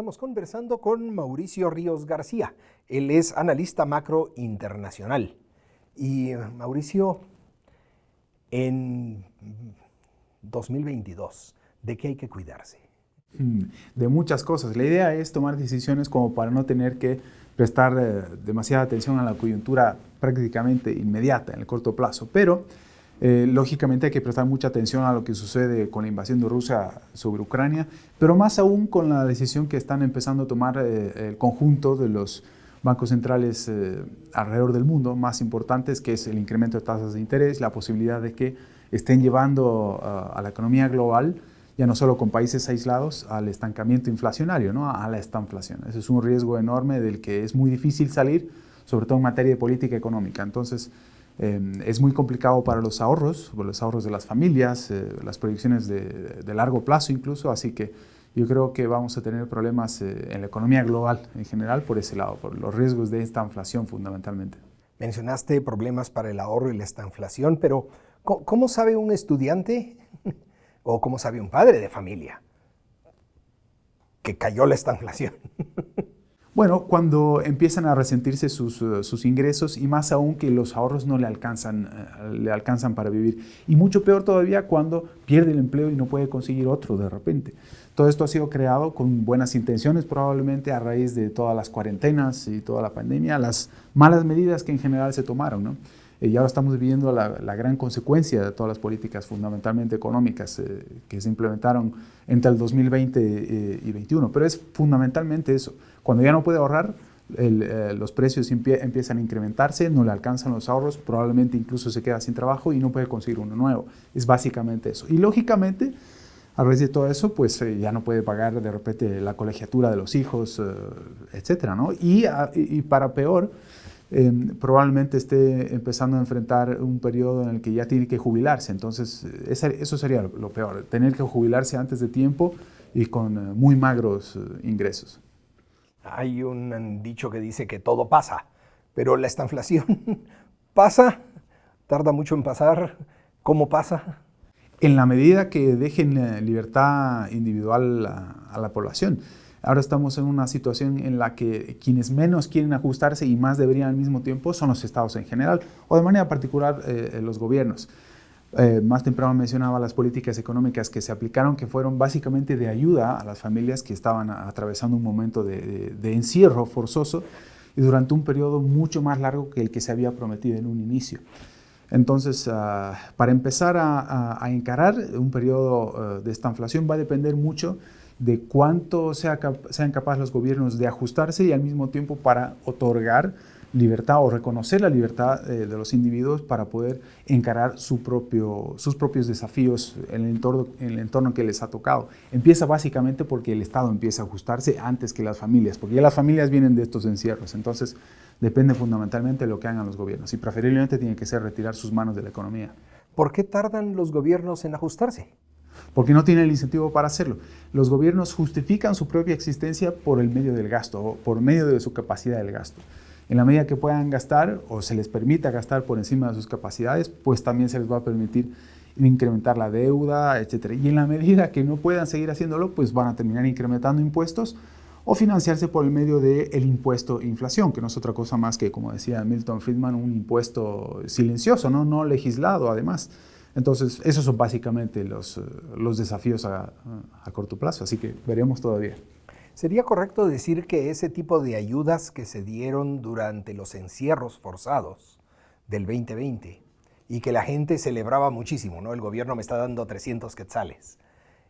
Estamos conversando con Mauricio Ríos García. Él es analista macro internacional. Y Mauricio, en 2022, ¿de qué hay que cuidarse? Mm, de muchas cosas. La idea es tomar decisiones como para no tener que prestar eh, demasiada atención a la coyuntura prácticamente inmediata, en el corto plazo. Pero, eh, lógicamente, hay que prestar mucha atención a lo que sucede con la invasión de Rusia sobre Ucrania, pero más aún con la decisión que están empezando a tomar eh, el conjunto de los bancos centrales alrededor del mundo, más importantes, que es el incremento de tasas de interés, la posibilidad de que estén llevando a la economía global ya no solo con países aislados, al estancamiento inflacionario, ¿no? a la estanflación. Ese es un riesgo enorme del que es muy difícil salir, sobre todo en materia de política económica. Entonces, em, es muy complicado para los ahorros, los ahorros de las familias, eh, las proyecciones de, largo plazo incluso, así que yo creo que vamos a tener problemas eh, en la economía global en general por ese lado, por los riesgos de esta inflación fundamentalmente. Mencionaste problemas para el ahorro y la estanflación, pero ¿cómo sabe un estudiante o como sabe un padre de familia que cayó la estanflación. Bueno, cuando empiezan a resentirse sus, eh, sus, ingresos y más aún que los ahorros no le alcanzan, eh, le alcanzan para vivir. Y mucho peor todavía cuando pierde el empleo y no puede conseguir otro de repente. Todo esto ha sido creado con buenas intenciones probablemente a raíz de todas las cuarentenas y toda la pandemia, las malas medidas que en general se tomaron. ¿no? Eh, y ahora estamos viviendo la, gran consecuencia de todas las políticas fundamentalmente económicas eh, que se implementaron entre el 2020 eh, y 2021. Pero es fundamentalmente eso. Cuando ya no puede ahorrar, los precios empiezan a incrementarse, no le alcanzan los ahorros, probablemente incluso se queda sin trabajo y no puede conseguir uno nuevo. Es básicamente eso. Y lógicamente, a raíz de todo eso, pues ya no puede pagar de repente la colegiatura de los hijos, etcétera, ¿no? Y, y para peor, Em, probablemente esté empezando a enfrentar un periodo en el que ya tiene que jubilarse. Entonces, eso sería lo peor, tener que jubilarse antes de tiempo y con eh, muy magros eh, ingresos. Hay un dicho que dice que todo pasa, pero la estanflación pasa, tarda mucho en pasar. ¿Cómo pasa? En la medida que dejen eh, libertad individual a la población. Ahora estamos en una situación en la que quienes menos quieren ajustarse y más deberían al mismo tiempo son los estados en general o de manera particular eh, eh, los gobiernos. Eh, más temprano mencionaba las políticas económicas que se aplicaron, que fueron básicamente de ayuda a las familias que estaban atravesando un momento de, encierro forzoso y durante un periodo mucho más largo que el que se había prometido en un inicio. Entonces, ah, para empezar a, encarar un periodo de esta inflación va a depender mucho de cuánto sean capaces los gobiernos de ajustarse y al mismo tiempo para otorgar libertad o reconocer la libertad eh, de los individuos para poder encarar sus propios desafíos en el, entorno, en el entorno que les ha tocado. Empieza básicamente porque el Estado empieza a ajustarse antes que las familias, porque ya las familias vienen de estos encierros, entonces depende fundamentalmente de lo que hagan los gobiernos y preferiblemente tiene que ser retirar sus manos de la economía. ¿Por qué tardan los gobiernos en ajustarse? Porque no tienen el incentivo para hacerlo. Los gobiernos justifican su propia existencia por el medio del gasto, por medio de su capacidad del gasto. En la medida que puedan gastar o se les permita gastar por encima de sus capacidades, pues también se les va a permitir incrementar la deuda, etc. Y en la medida que no puedan seguir haciéndolo, pues van a terminar incrementando impuestos o financiarse por el medio del impuesto inflación, que no es otra cosa más que, como decía Milton Friedman, un impuesto silencioso, no legislado además. Entonces, esos son básicamente los, eh, los desafíos a, a, corto plazo, así que veremos todavía. ¿Sería correcto decir que ese tipo de ayudas que se dieron durante los encierros forzados del 2020 y que la gente celebraba muchísimo, ¿no? El gobierno me está dando 300 quetzales.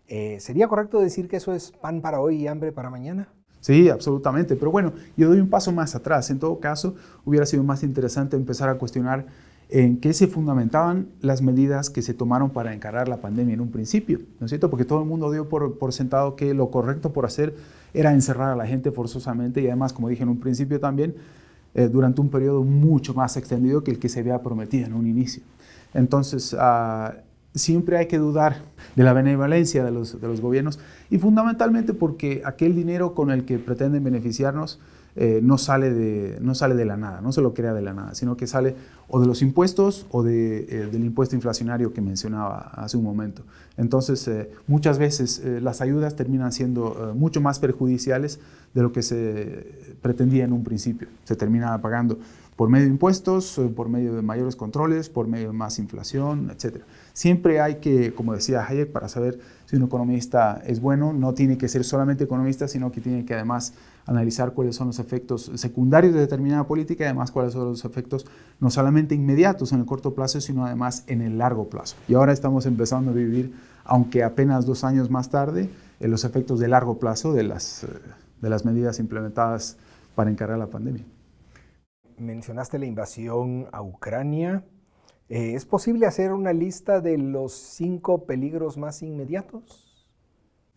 Eh, ¿Sería correcto decir que eso es pan para hoy y hambre para mañana? Sí, absolutamente. Pero bueno, yo doy un paso más atrás. En todo caso, hubiera sido más interesante empezar a cuestionar en qué se fundamentaban las medidas que se tomaron para encarar la pandemia en un principio, ¿no es cierto? Porque todo el mundo dio por, sentado que lo correcto por hacer era encerrar a la gente forzosamente y además, como dije en un principio también, eh, durante un periodo mucho más extendido que el que se había prometido en un inicio. Entonces, ah, siempre hay que dudar de la benevolencia de los, de los, gobiernos y fundamentalmente porque aquel dinero con el que pretenden beneficiarnos eh, no, sale de, no sale de la nada, no se lo crea de la nada, sino que sale o de los impuestos o de, eh, del impuesto inflacionario que mencionaba hace un momento. Entonces, eh, muchas veces las ayudas terminan siendo mucho más perjudiciales de lo que se pretendía en un principio. Se termina pagando por medio de impuestos, por medio de mayores controles, por medio de más inflación, etc. Siempre hay que, como decía Hayek, para saber si un economista es bueno, no tiene que ser solamente economista, sino que tiene que además analizar cuáles son los efectos secundarios de determinada política y además cuáles son los efectos no solamente inmediatos en el corto plazo, sino además en el largo plazo. Y ahora estamos empezando a vivir, aunque apenas dos años más tarde, en los efectos de largo plazo de las, de las medidas implementadas para encarar la pandemia mencionaste la invasión a Ucrania. Eh, ¿Es posible hacer una lista de los cinco peligros más inmediatos?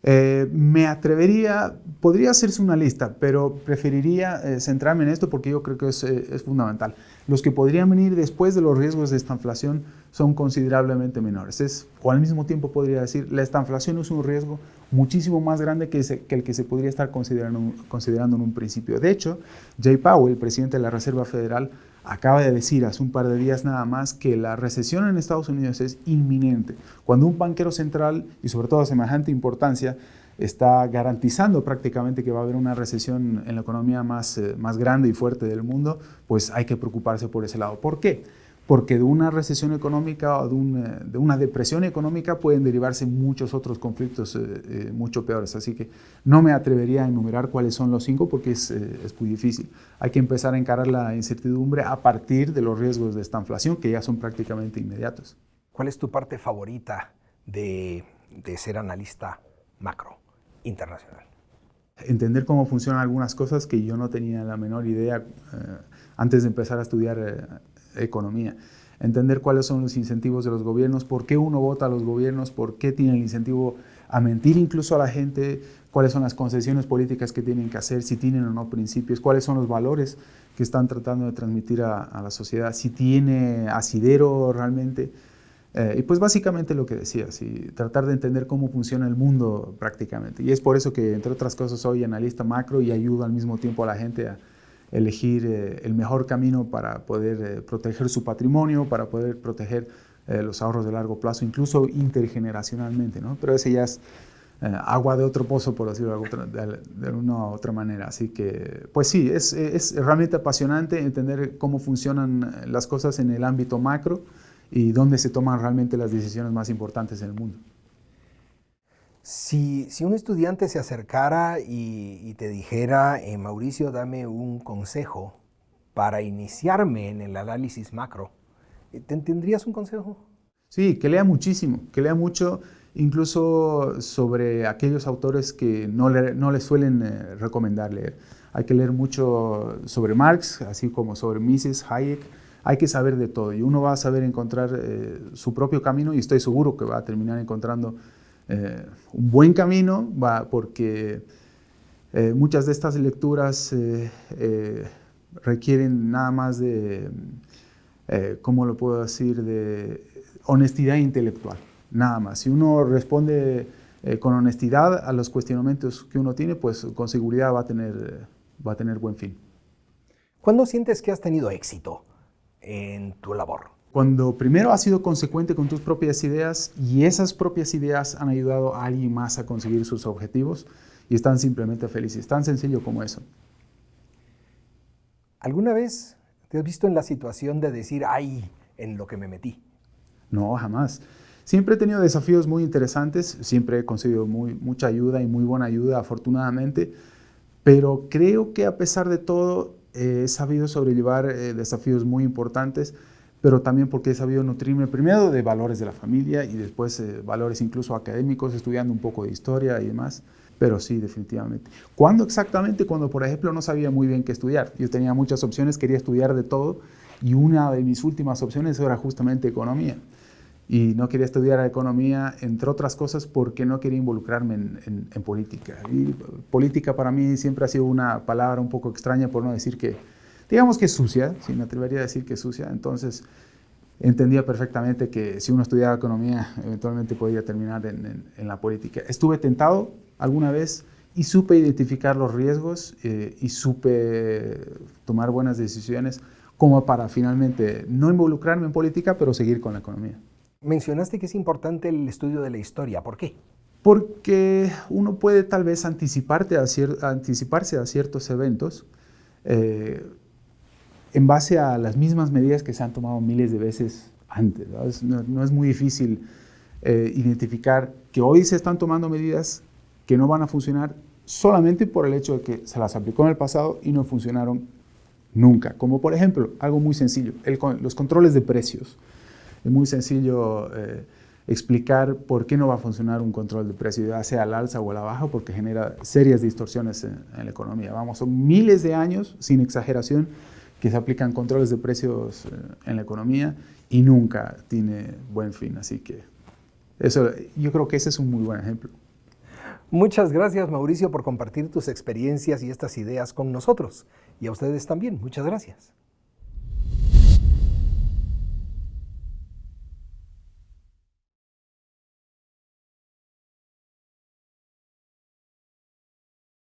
Eh, me atrevería, podría hacerse una lista, pero preferiría eh, centrarme en esto porque yo creo que es, es, fundamental. Los que podrían venir después de los riesgos de esta inflación son considerablemente menores. Es, o al mismo tiempo podría decir, la inflación es un riesgo muchísimo más grande que, el que se podría estar considerando, considerando en un principio. De hecho, Jay Powell, el presidente de la Reserva Federal, acaba de decir hace un par de días nada más que la recesión en Estados Unidos es inminente. Cuando un banquero central, y sobre todo de semejante importancia, está garantizando prácticamente que va a haber una recesión en la economía más, eh, más grande y fuerte del mundo, pues hay que preocuparse por ese lado. ¿Por qué? Porque de una recesión económica o de una, depresión económica pueden derivarse muchos otros conflictos eh, eh, mucho peores. Así que no me atrevería a enumerar cuáles son los cinco porque es, eh, es, muy difícil. Hay que empezar a encarar la incertidumbre a partir de los riesgos de esta inflación que ya son prácticamente inmediatos. ¿Cuál es tu parte favorita de, de ser analista macro internacional? Entender cómo funcionan algunas cosas que yo no tenía la menor idea antes de empezar a estudiar economía. Entender cuáles son los incentivos de los gobiernos, por qué uno vota a los gobiernos, por qué tiene el incentivo a mentir incluso a la gente, cuáles son las concesiones políticas que tienen que hacer, si tienen o no principios, cuáles son los valores que están tratando de transmitir a, la sociedad, si tiene asidero realmente. Eh, y pues básicamente lo que decía, tratar de entender cómo funciona el mundo prácticamente. Y es por eso que, entre otras cosas, soy analista macro y ayudo al mismo tiempo a la gente a, elegir eh, el mejor camino para poder eh, proteger su patrimonio, para poder proteger eh, los ahorros de largo plazo, incluso intergeneracionalmente, ¿no? Pero ese ya es agua de otro pozo, por decirlo de, una u otra manera. Así que, pues sí, es, es realmente apasionante entender cómo funcionan las cosas en el ámbito macro y dónde se toman realmente las decisiones más importantes en el mundo. Si, un estudiante se acercara y, te dijera, eh, Mauricio, dame un consejo para iniciarme en el análisis macro, eh, ¿te tendrías un consejo? Sí, que lea muchísimo, que lea mucho, incluso sobre aquellos autores que no le, no le suelen eh, recomendar leer. Hay que leer mucho sobre Marx, así como sobre Mises, Hayek. Hay que saber de todo y uno va a saber encontrar su propio camino y estoy seguro que va a terminar encontrando eh, un buen camino, va, porque eh, muchas de estas lecturas eh, requieren nada más de, ¿cómo lo puedo decir?, de honestidad intelectual, nada más. Si uno responde con honestidad a los cuestionamientos que uno tiene, pues con seguridad va a tener, va a tener buen fin. ¿Cuándo sientes que has tenido éxito en tu labor? Cuando primero has sido consecuente con tus propias ideas y esas propias ideas han ayudado a alguien más a conseguir sus objetivos y están simplemente felices. Tan sencillo como eso. ¿Alguna vez te has visto en la situación de decir, ay, en lo que me metí? No, jamás. Siempre he tenido desafíos muy interesantes, siempre he conseguido muy, mucha ayuda y muy buena ayuda, afortunadamente, pero creo que a pesar de todo he sabido sobrellevar eh, desafíos muy importantes pero también porque he sabido nutrirme primero de valores de la familia y después eh, valores incluso académicos, estudiando un poco de historia y demás. Pero sí, definitivamente. ¿Cuándo exactamente? Cuando, por ejemplo, no sabía muy bien qué estudiar. Yo tenía muchas opciones, quería estudiar de todo y una de mis últimas opciones era justamente economía. Y no quería estudiar economía, entre otras cosas, porque no quería involucrarme en, en política. Y política para mí siempre ha sido una palabra un poco extraña, por no decir que, digamos que sucia, si me atrevería a decir que sucia, entonces entendía perfectamente que si uno estudiaba economía, eventualmente podía terminar en, la política. Estuve tentado alguna vez y supe identificar los riesgos eh, y supe tomar buenas decisiones como para finalmente no involucrarme en política, pero seguir con la economía. Mencionaste que es importante el estudio de la historia. ¿Por qué? Porque uno puede tal vez anticiparte a anticiparse a ciertos eventos eh, en base a las mismas medidas que se han tomado miles de veces antes. No, es muy difícil eh, identificar que hoy se están tomando medidas que no van a funcionar solamente por el hecho de que se las aplicó en el pasado y no funcionaron nunca. Como por ejemplo, algo muy sencillo, los controles de precios. Es muy sencillo eh, explicar por qué no va a funcionar un control de precios, ya sea al alza o a la baja, porque genera serias distorsiones en, la economía. Vamos, son miles de años, sin exageración, que se aplican controles de precios eh, en la economía y nunca tiene buen fin. Así que eso, yo creo que ese es un muy buen ejemplo. Muchas gracias Mauricio por compartir tus experiencias y estas ideas con nosotros. Y a ustedes también, muchas gracias.